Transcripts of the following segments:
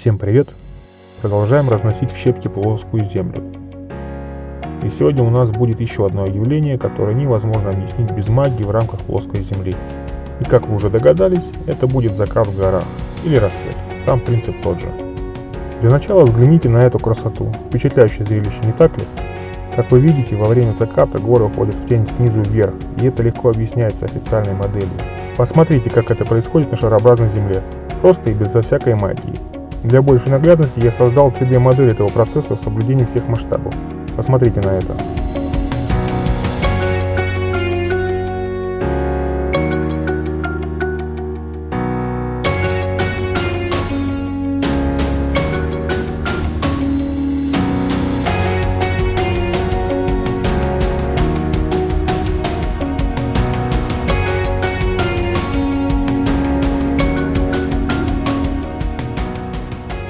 Всем привет! Продолжаем разносить в щепки плоскую землю. И сегодня у нас будет еще одно явление, которое невозможно объяснить без магии в рамках плоской земли. И как вы уже догадались, это будет закат в горах или рассвет. Там принцип тот же. Для начала взгляните на эту красоту. Впечатляющее зрелище, не так ли? Как вы видите, во время заката горы уходят в тень снизу вверх, и это легко объясняется официальной моделью. Посмотрите, как это происходит на шарообразной Земле, просто и безо всякой магии. Для большей наглядности я создал 3D модель этого процесса с соблюдением всех масштабов. Посмотрите на это.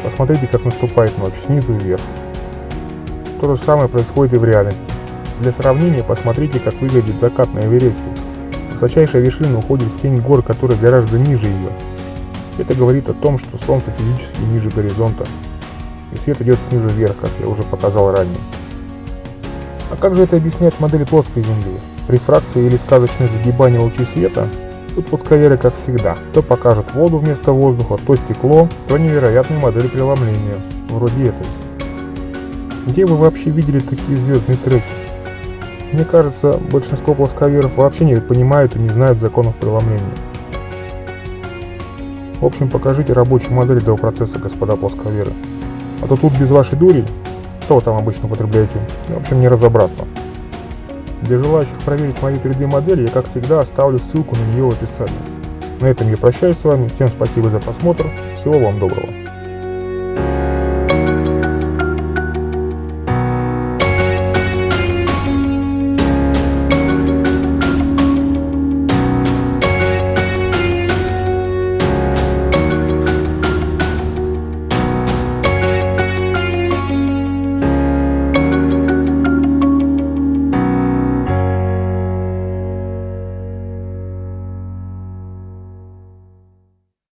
Посмотрите, как наступает ночь, снизу вверх. То же самое происходит и в реальности. Для сравнения посмотрите, как выглядит закат на Эвересте. Высочайшая вершина уходит в тень гор, которые гораздо ниже ее. Это говорит о том, что Солнце физически ниже горизонта, и свет идет снизу вверх, как я уже показал ранее. А как же это объясняет модель плоской Земли? Рефракция или сказочное загибание лучей света Тут пускаверы как всегда, то покажет воду вместо воздуха, то стекло, то невероятные модели преломления, вроде этой. Где вы вообще видели такие звездные треки? Мне кажется, большинство плосковеров вообще не понимают и не знают законов преломления. В общем, покажите рабочую модель этого процесса, господа плосковеры. А то тут без вашей дури, что вы там обычно употребляете, в общем, не разобраться. Для желающих проверить мою 3D модель, я как всегда оставлю ссылку на нее в описании. На этом я прощаюсь с вами, всем спасибо за просмотр, всего вам доброго.